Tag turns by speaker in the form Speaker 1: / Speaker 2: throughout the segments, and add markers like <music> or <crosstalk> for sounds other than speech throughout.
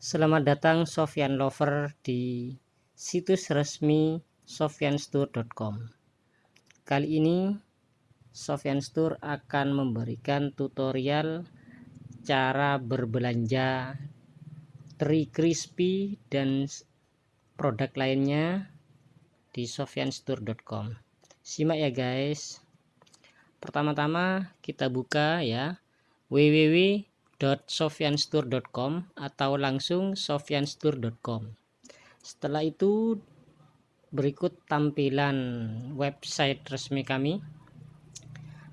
Speaker 1: Selamat datang Sofyan Lover di situs resmi sofyanstore.com. Kali ini Sofyan Store akan memberikan tutorial cara berbelanja teri crispy dan produk lainnya di sofyanstore.com. Simak ya guys. Pertama-tama kita buka ya www www.sofyanstore.com atau langsung sofyanstore.com setelah itu berikut tampilan website resmi kami.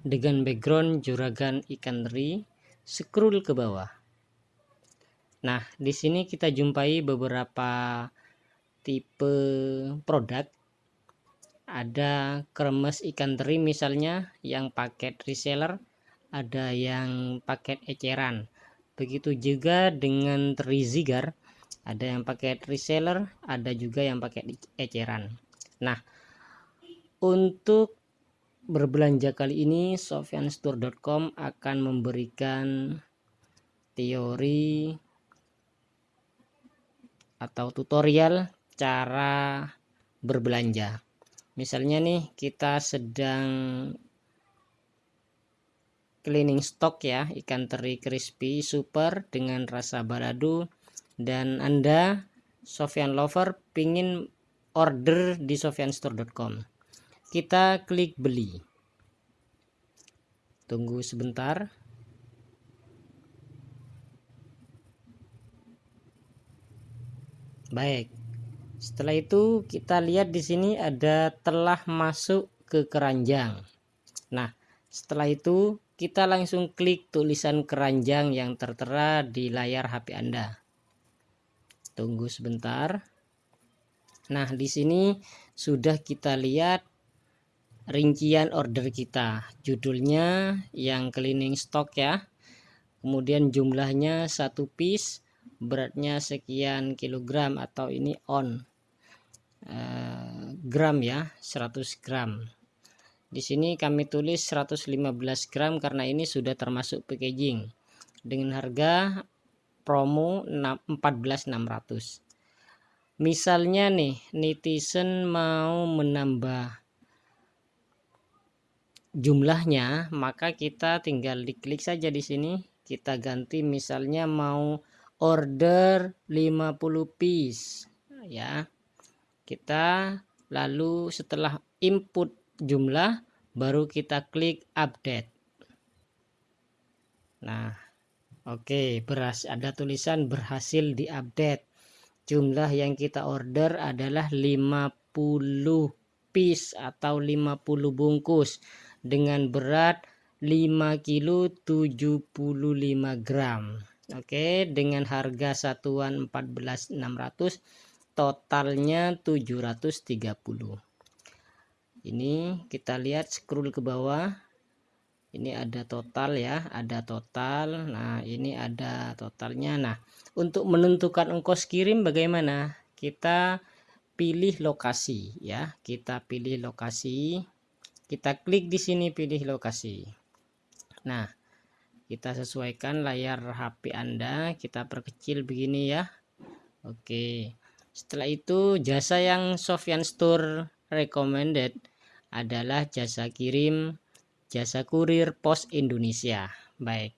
Speaker 1: Dengan background juragan ikan teri scroll ke bawah. Nah di sini kita jumpai beberapa tipe produk. Ada kremes ikan teri misalnya yang paket reseller ada yang paket eceran begitu juga dengan trizigar ada yang pakai reseller ada juga yang pakai eceran. Nah untuk berbelanja kali ini sofyanstore.com akan memberikan teori atau tutorial cara berbelanja. Misalnya nih kita sedang cleaning stock ya ikan teri crispy super dengan rasa balado. Dan anda Sofyan lover pingin order di sofyanstore.com kita klik beli. Tunggu sebentar. Baik. Setelah itu kita lihat di sini ada telah masuk ke keranjang. Nah setelah itu kita langsung klik tulisan keranjang yang tertera di layar HP Anda. Tunggu sebentar. Nah, di sini sudah kita lihat rincian order kita. Judulnya yang cleaning stock ya. Kemudian jumlahnya satu piece, beratnya sekian kilogram atau ini on. Uh, gram ya, 100 gram di sini kami tulis 115 gram karena ini sudah termasuk packaging dengan harga promo 14600. Misalnya nih netizen mau menambah jumlahnya, maka kita tinggal diklik saja di sini. Kita ganti misalnya mau order 50 piece ya. Kita lalu setelah input jumlah baru kita klik update. Nah oke okay, beras ada tulisan berhasil diupdate. Jumlah yang kita order adalah 50 piece atau 50 bungkus. Dengan berat 5 kilo 75 gram. Oke dengan harga satuan 14.600 totalnya 730 ini kita lihat scroll ke bawah. Ini ada total ya ada total. Nah ini ada totalnya. Nah untuk menentukan ongkos kirim bagaimana? Kita pilih lokasi ya kita pilih lokasi. Kita klik di sini pilih lokasi. Nah kita sesuaikan layar HP Anda. Kita perkecil begini ya. Oke. Setelah itu jasa yang Sofyan Store recommended adalah jasa kirim jasa kurir pos Indonesia. Baik.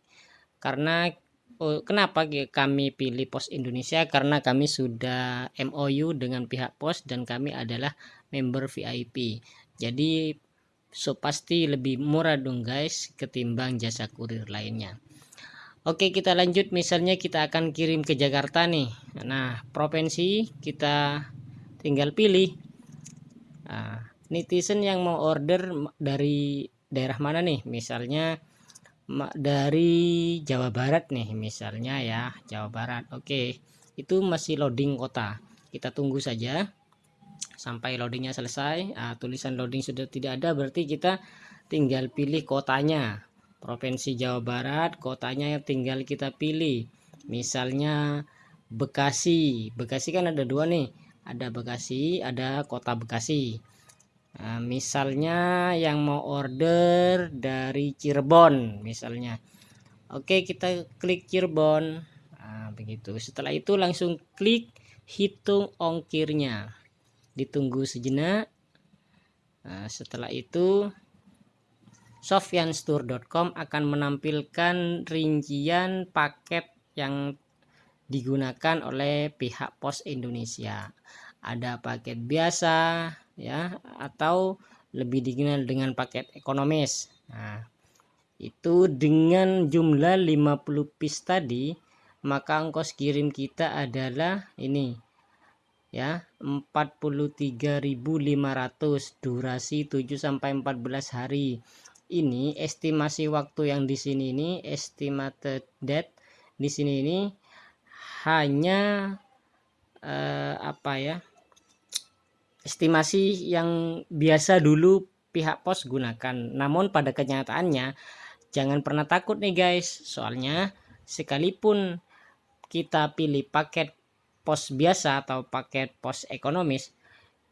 Speaker 1: Karena oh, kenapa kami pilih pos Indonesia? Karena kami sudah MOU dengan pihak pos dan kami adalah member VIP jadi so pasti lebih murah dong guys ketimbang jasa kurir lainnya. Oke kita lanjut. Misalnya kita akan kirim ke Jakarta nih. Nah provinsi kita tinggal pilih. Nah, netizen yang mau order dari daerah mana nih? Misalnya dari Jawa Barat nih misalnya ya Jawa Barat. Oke itu masih loading kota. Kita tunggu saja. Sampai loadingnya selesai nah, tulisan loading sudah tidak ada berarti kita tinggal pilih kotanya. Provinsi Jawa Barat kotanya tinggal kita pilih. Misalnya Bekasi. Bekasi kan ada dua nih. Ada Bekasi ada kota Bekasi Nah, misalnya yang mau order dari Cirebon misalnya. Oke kita klik Cirebon. Nah, begitu. Setelah itu langsung klik hitung ongkirnya. Ditunggu sejenak. Nah, setelah itu sofyanstore.com akan menampilkan rincian paket yang digunakan oleh pihak pos Indonesia. Ada paket biasa ya atau lebih dikenal dengan paket ekonomis. Nah itu dengan jumlah 50 piece tadi maka ongkos kirim kita adalah ini ya 43.500 durasi 7 sampai 14 hari. Ini estimasi waktu yang di sini ini estimated date di sini ini hanya eh, apa ya estimasi yang biasa dulu pihak pos gunakan. Namun pada kenyataannya jangan pernah takut nih guys. Soalnya sekalipun kita pilih paket pos biasa atau paket pos ekonomis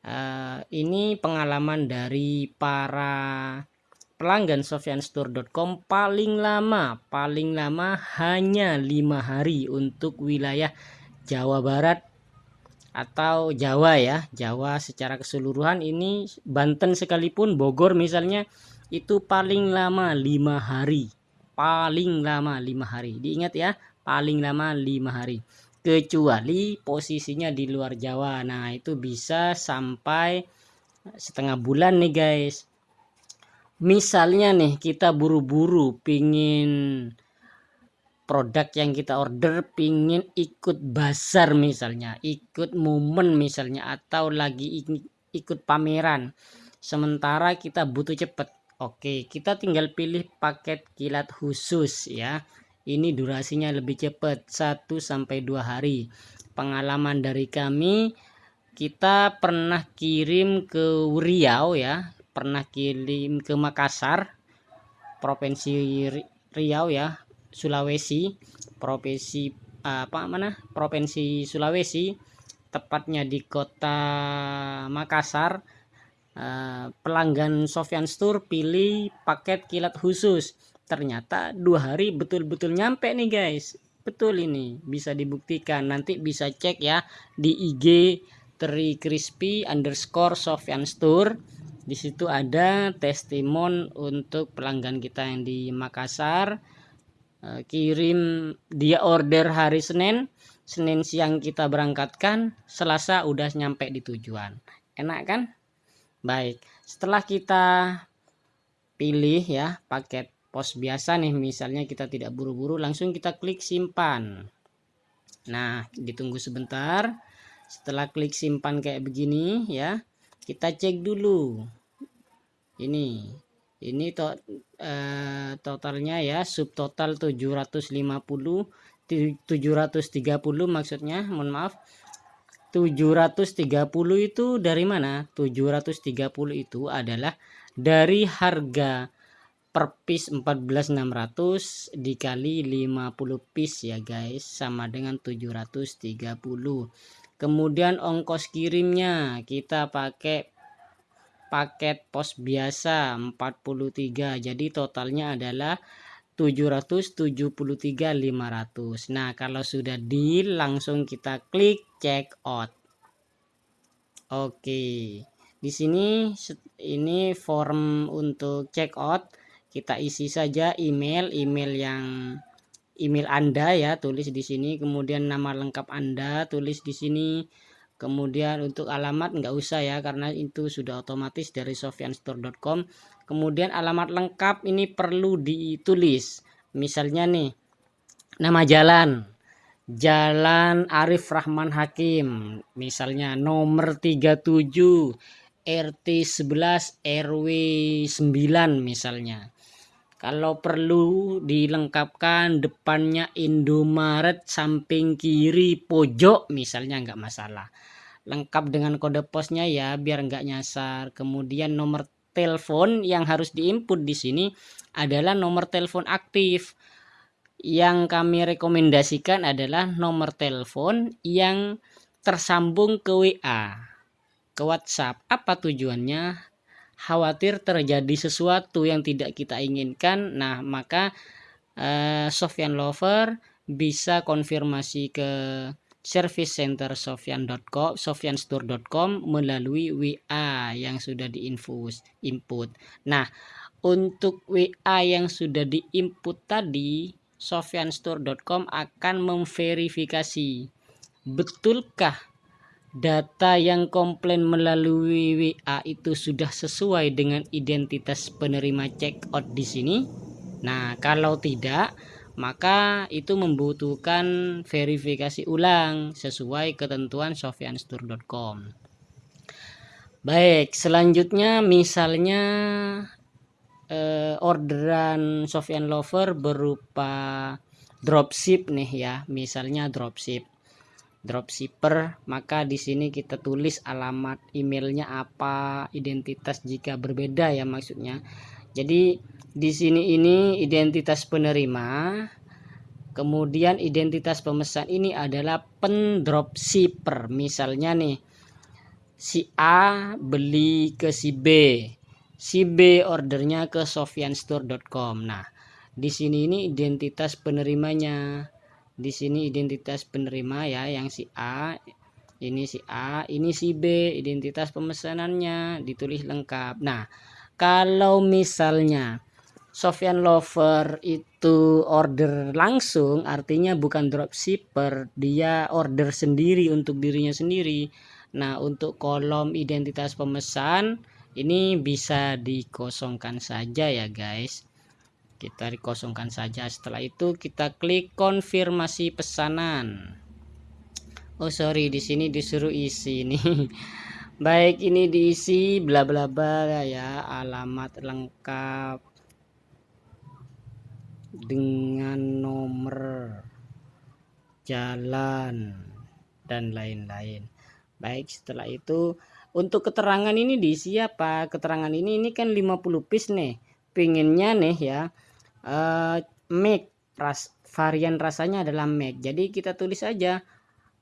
Speaker 1: uh, ini pengalaman dari para pelanggan sofyanstore.com paling lama paling lama hanya lima hari untuk wilayah Jawa Barat atau Jawa ya. Jawa secara keseluruhan ini Banten sekalipun Bogor misalnya itu paling lama lima hari. Paling lama lima hari. Diingat ya paling lama lima hari. Kecuali posisinya di luar Jawa. Nah itu bisa sampai setengah bulan nih guys. Misalnya nih kita buru-buru pingin produk yang kita order pingin ikut bazar misalnya ikut momen misalnya atau lagi ikut pameran sementara kita butuh cepet Oke, kita tinggal pilih paket kilat khusus ya. Ini durasinya lebih cepat 1 sampai 2 hari. Pengalaman dari kami kita pernah kirim ke Riau ya, pernah kirim ke Makassar, Provinsi Riau ya, Sulawesi, provinsi apa mana? Provinsi Sulawesi, tepatnya di kota Makassar Uh, pelanggan Sofyan Store pilih paket kilat khusus. Ternyata dua hari betul-betul nyampe nih guys. Betul ini bisa dibuktikan. Nanti bisa cek ya di IG Teri Crispy underscore Sofyan Store di situ ada testimon untuk pelanggan kita yang di Makassar kirim dia order hari Senin Senin siang kita berangkatkan Selasa udah nyampe di tujuan enak kan Baik, setelah kita pilih ya paket pos biasa nih misalnya kita tidak buru-buru langsung kita klik simpan. Nah, ditunggu sebentar. Setelah klik simpan kayak begini ya, kita cek dulu. Ini ini to, eh, totalnya ya subtotal 750 730 maksudnya mohon maaf 730 itu dari mana? 730 itu adalah dari harga per piece 14600 dikali 50 piece ya guys sama dengan 730 kemudian ongkos kirimnya kita pakai paket pos biasa 43 jadi totalnya adalah 773.500 nah kalau sudah deal langsung kita klik check out. Oke. Di sini ini form untuk check out. Kita isi saja email email yang email Anda ya tulis di sini. Kemudian nama lengkap Anda tulis di sini kemudian untuk alamat nggak usah ya karena itu sudah otomatis dari sofyanstore.com kemudian alamat lengkap ini perlu ditulis. Misalnya nih nama jalan. Jalan Arif Rahman Hakim. Misalnya nomor 37 RT 11 RW 9 misalnya kalau perlu dilengkapkan depannya Indomaret samping kiri pojok misalnya nggak masalah. Lengkap dengan kode posnya ya biar nggak nyasar. Kemudian nomor telepon yang harus diinput di sini adalah nomor telepon aktif. Yang kami rekomendasikan adalah nomor telepon yang tersambung ke WA ke WhatsApp. Apa tujuannya khawatir terjadi sesuatu yang tidak kita inginkan nah maka eh, Sofyan Lover bisa konfirmasi ke service center sofyan.com sofyanstore.com melalui WA yang sudah diinfus input. Nah, untuk WA yang sudah diinput tadi sofyanstore.com akan memverifikasi betulkah data yang komplain melalui WA itu sudah sesuai dengan identitas penerima check out di sini. Nah, kalau tidak, maka itu membutuhkan verifikasi ulang sesuai ketentuan sofyanstore.com baik selanjutnya misalnya eh, orderan Sofyan Lover berupa dropship nih ya. Misalnya dropship dropshipper maka di sini kita tulis alamat emailnya apa identitas jika berbeda ya maksudnya. Jadi di sini ini identitas penerima kemudian identitas pemesan ini adalah pendropshipper. Misalnya nih si A beli ke si B si B ordernya ke sofyanstore.com nah di sini ini identitas penerimanya di sini identitas penerima ya yang si A ini si A ini si B identitas pemesanannya ditulis lengkap. Nah kalau misalnya Sofyan Lover itu order langsung artinya bukan dropshipper dia order sendiri untuk dirinya sendiri. Nah untuk kolom identitas pemesan ini bisa dikosongkan saja ya guys kita dikosongkan saja. Setelah itu kita klik konfirmasi pesanan. Oh sorry di sini disuruh isi nih <laughs> baik ini diisi bla bla bla ya. Alamat lengkap dengan nomor jalan dan lain-lain. Baik setelah itu untuk keterangan ini diisi apa? Keterangan ini ini kan 50 piece nih. Pinginnya nih ya uh, make ras varian rasanya adalah make jadi kita tulis aja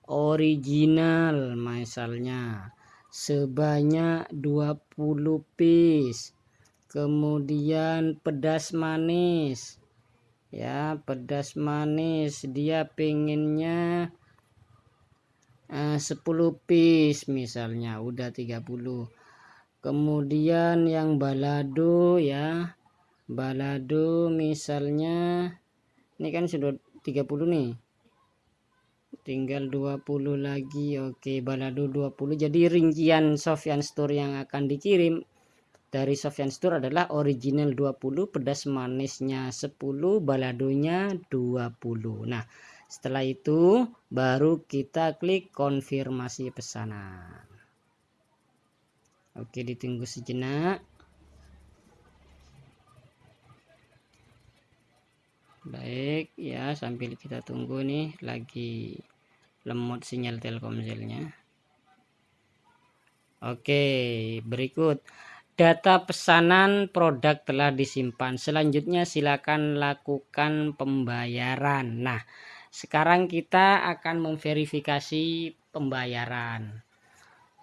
Speaker 1: original misalnya. Sebanyak 20 piece. Kemudian pedas manis. Ya pedas manis. Dia pengennya eh, 10 piece misalnya. Udah 30 kemudian yang balado ya balado misalnya ini kan sudah 30 nih. Tinggal 20 lagi oke balado 20 jadi rincian Sofyan Store yang akan dikirim dari Sofyan Store adalah original 20 pedas manisnya 10 baladonya 20 nah setelah itu baru kita klik konfirmasi pesanan. Oke ditunggu sejenak baik ya sambil kita tunggu nih lagi lemot sinyal telkomselnya. Oke berikut. Data pesanan produk telah disimpan. Selanjutnya silakan lakukan pembayaran. Nah sekarang kita akan memverifikasi pembayaran.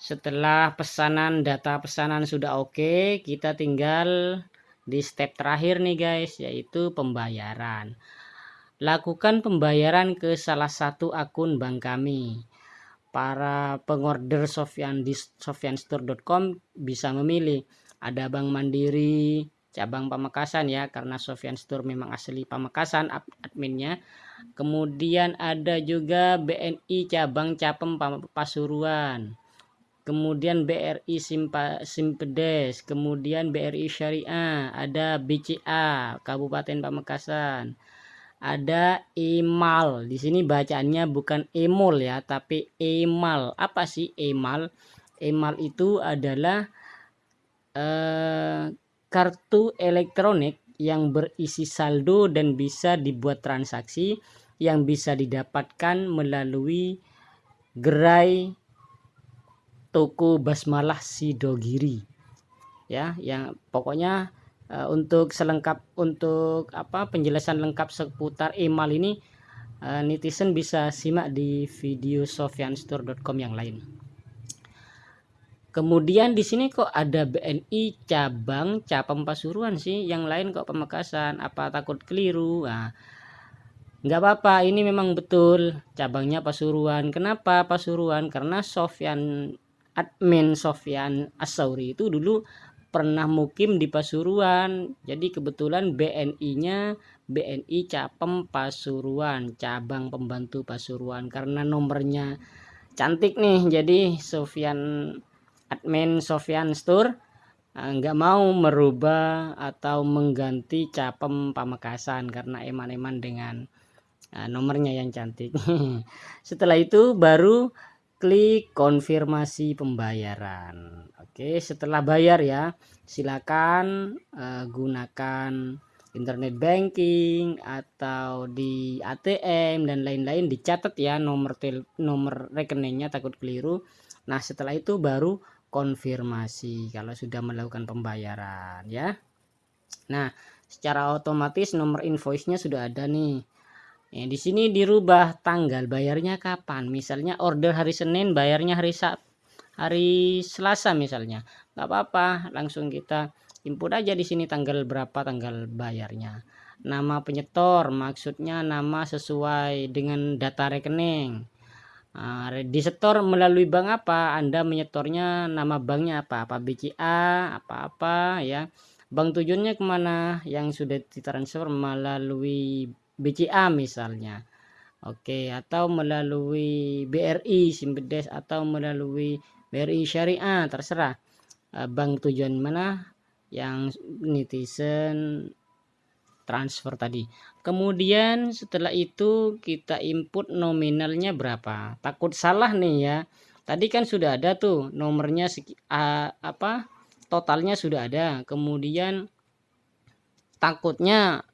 Speaker 1: Setelah pesanan data pesanan sudah oke kita tinggal di step terakhir nih guys yaitu pembayaran lakukan pembayaran ke salah satu akun bank kami. Para pengorder Sofyan di sofyanstore.com bisa memilih ada Bank Mandiri, cabang Pamekasan ya karena Sofyan Store memang asli Pamekasan adminnya. Kemudian ada juga BNI cabang Capem Pasuruan. Kemudian BRI Simpa, Simpedes, kemudian BRI Syariah, ada BCA Kabupaten Pamekasan ada emal di sini bacaannya bukan emol ya tapi emal apa sih emal emal itu adalah eh, kartu elektronik yang berisi saldo dan bisa dibuat transaksi yang bisa didapatkan melalui gerai toko basmalah sidogiri ya yang pokoknya uh, untuk selengkap untuk apa penjelasan lengkap seputar email ini uh, netizen bisa simak di video sofyanstore.com yang lain. Kemudian di sini kok ada BNI cabang Capem Pasuruan sih, yang lain kok Pemekasan. Apa takut keliru? Nah, nggak apa-apa ini memang betul cabangnya Pasuruan kenapa Pasuruan karena Sofyan admin Sofyan Asauri itu dulu pernah mukim di Pasuruan. Jadi kebetulan BNI nya BNI Capem Pasuruan cabang pembantu Pasuruan. Karena nomornya cantik nih jadi Sofyan admin Sofyan Store eh, nggak mau merubah atau mengganti Capem Pamekasan karena eman-eman dengan nah, nomornya yang cantik. <laughs> Setelah itu baru klik konfirmasi pembayaran. Oke setelah bayar ya silakan uh, gunakan internet banking atau di ATM dan lain-lain. Dicatat ya nomor tel nomor rekeningnya takut keliru. Nah setelah itu baru konfirmasi kalau sudah melakukan pembayaran ya. Nah secara otomatis nomor invoice-nya sudah ada nih Ya, di sini dirubah tanggal bayarnya kapan. Misalnya order hari Senin, bayarnya hari Sabtu, hari Selasa misalnya. nggak apa-apa, langsung kita input aja di sini tanggal berapa tanggal bayarnya. Nama penyetor, maksudnya nama sesuai dengan data rekening. Nah, disetor melalui bank apa? Anda menyetornya nama banknya apa? Apa BCA, apa-apa ya. Bank tujuannya ke mana? Yang sudah ditransfer melalui BCA misalnya. Oke atau melalui BRI Simpedes atau melalui BRI Syariah terserah. Eh, bank tujuan mana yang netizen transfer tadi. Kemudian setelah itu kita input nominalnya berapa. Takut salah nih ya. Tadi kan sudah ada tuh nomornya apa totalnya sudah ada. Kemudian takutnya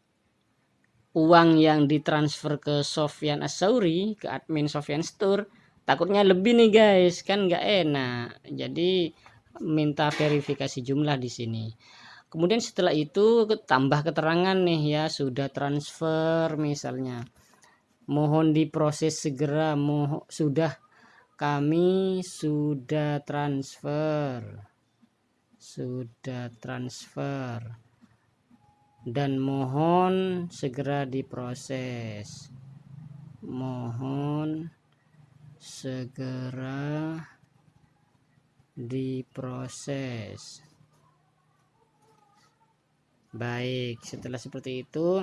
Speaker 1: uang yang ditransfer ke Sofyan Asauri ke admin Sofyan Store takutnya lebih nih guys. Kan nggak enak. Jadi minta verifikasi jumlah di sini. Kemudian setelah itu tambah keterangan nih ya. Sudah transfer misalnya. Mohon diproses segera. Moh sudah. Kami sudah transfer. Sudah transfer dan mohon segera diproses. Mohon segera diproses. Baik setelah seperti itu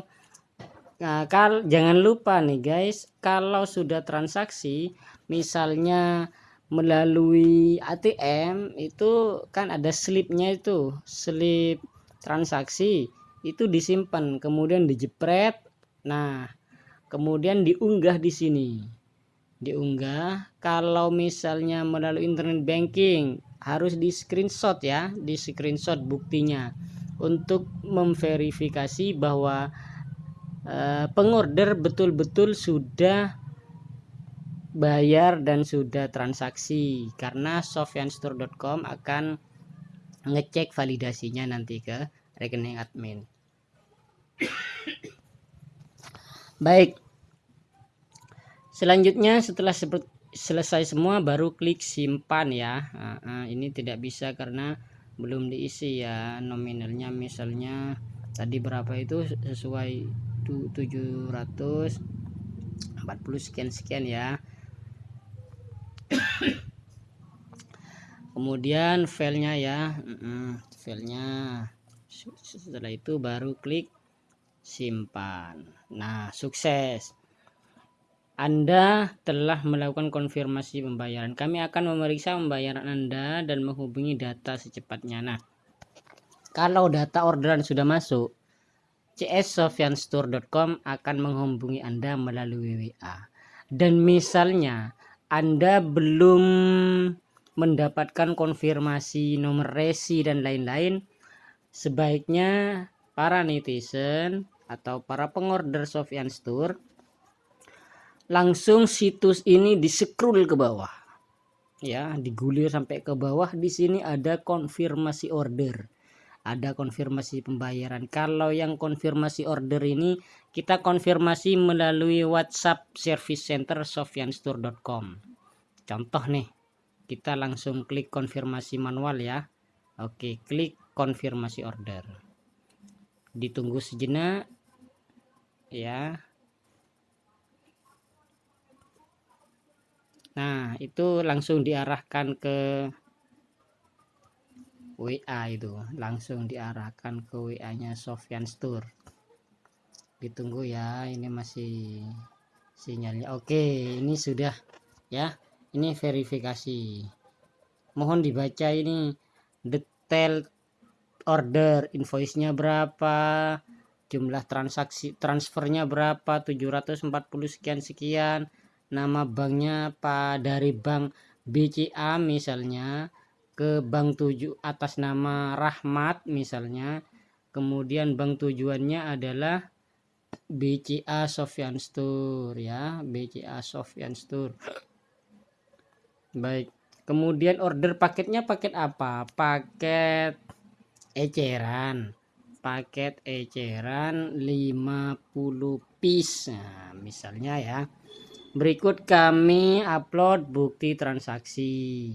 Speaker 1: nah, kal jangan lupa nih guys kalau sudah transaksi misalnya melalui ATM itu kan ada slipnya itu slip transaksi itu disimpan kemudian dijepret. Nah kemudian diunggah di sini. Diunggah kalau misalnya melalui internet banking harus di screenshot ya di screenshot buktinya. Untuk memverifikasi bahwa e, pengorder betul-betul sudah bayar dan sudah transaksi. Karena sofyanstore.com akan ngecek validasinya nanti ke rekening admin Baik. Selanjutnya setelah selesai semua baru klik simpan ya. Ini tidak bisa karena belum diisi ya nominalnya misalnya tadi berapa itu sesuai 740 sekian sekian ya. Kemudian filenya ya, filenya setelah itu baru klik simpan. Nah sukses. Anda telah melakukan konfirmasi pembayaran. Kami akan memeriksa pembayaran Anda dan menghubungi data secepatnya. Nah kalau data orderan sudah masuk cssofyanstore.com akan menghubungi Anda melalui WA dan misalnya Anda belum mendapatkan konfirmasi nomor resi dan lain-lain sebaiknya para netizen atau para pengorder Sofyan Store langsung situs ini di scroll ke bawah. Ya digulir sampai ke bawah. Di sini ada konfirmasi order. Ada konfirmasi pembayaran. Kalau yang konfirmasi order ini kita konfirmasi melalui WhatsApp service center sofyanstore.com contoh nih kita langsung klik konfirmasi manual ya. Oke klik konfirmasi order. Ditunggu sejenak ya. Nah itu langsung diarahkan ke WA itu. Langsung diarahkan ke WA nya Sofyan Store ditunggu ya ini masih sinyalnya. Oke ini sudah ya. Ini verifikasi. Mohon dibaca ini detail order invoice nya berapa jumlah transaksi transfernya berapa? 740 sekian sekian. Nama banknya apa? Dari bank BCA misalnya ke bank tujuh atas nama Rahmat misalnya. Kemudian bank tujuannya adalah BCA Sofyan Store ya. BCA Sofyan Store. Baik. Kemudian order paketnya paket apa? Paket eceran paket eceran 50 piece. Nah, misalnya ya. Berikut kami upload bukti transaksi.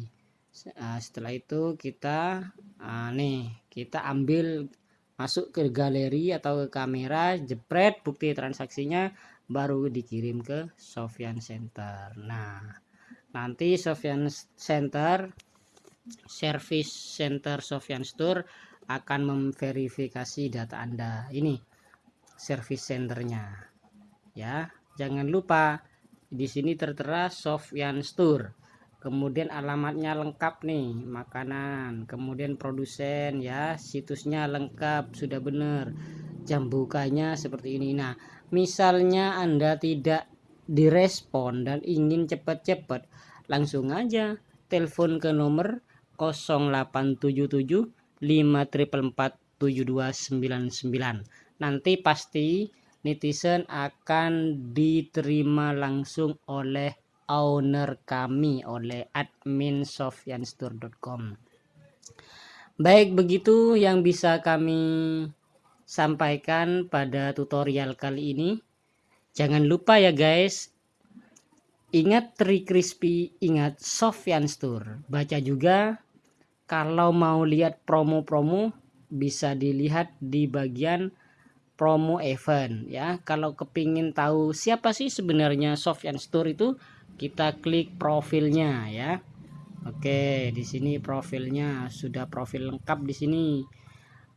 Speaker 1: Nah, setelah itu kita nah, nih kita ambil masuk ke galeri atau ke kamera jepret bukti transaksinya baru dikirim ke Sofyan Center. Nah nanti Sofyan Center service center Sofyan Store akan memverifikasi data Anda. Ini service centernya ya. Jangan lupa di sini tertera Sofyan Store kemudian alamatnya lengkap nih makanan. Kemudian produsen ya. Situsnya lengkap sudah benar. Jam bukanya seperti ini. Nah misalnya anda tidak direspon dan ingin cepat-cepat langsung aja telepon ke nomor 0877 5447299 nanti pasti netizen akan diterima langsung oleh owner kami oleh admin sofyanstore.com baik begitu yang bisa kami sampaikan pada tutorial kali ini. Jangan lupa ya guys. Ingat Tri Crispy ingat Sofyan Store baca juga kalau mau lihat promo-promo bisa dilihat di bagian promo event ya. Kalau kepingin tahu siapa sih sebenarnya Sofyan Store itu kita klik profilnya ya. Oke di sini profilnya sudah profil lengkap di sini.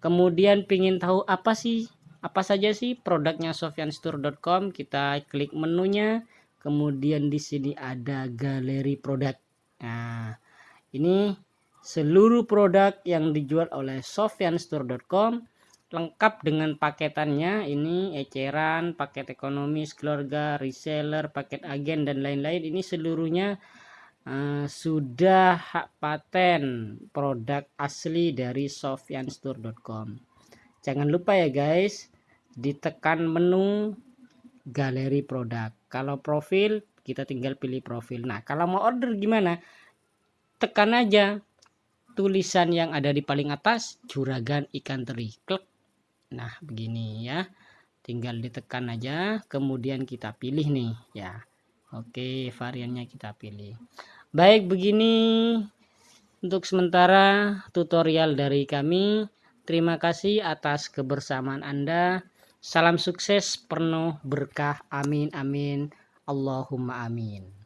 Speaker 1: Kemudian pingin tahu apa sih apa saja sih produknya sofyanstore.com kita klik menunya. Kemudian di sini ada galeri produk. Nah ini seluruh produk yang dijual oleh sofyanstore.com lengkap dengan paketannya. Ini eceran paket ekonomi keluarga reseller paket agen dan lain-lain. Ini seluruhnya uh, sudah hak paten produk asli dari sofyanstore.com jangan lupa ya guys ditekan menu galeri produk. Kalau profil kita tinggal pilih profil. Nah kalau mau order gimana? Tekan aja tulisan yang ada di paling atas juragan ikan teri. Klik nah begini ya. Tinggal ditekan aja. Kemudian kita pilih nih ya. Oke variannya kita pilih. Baik begini. Untuk sementara tutorial dari kami. Terima kasih atas kebersamaan anda. Salam sukses penuh berkah. Amin amin. Allahumma amin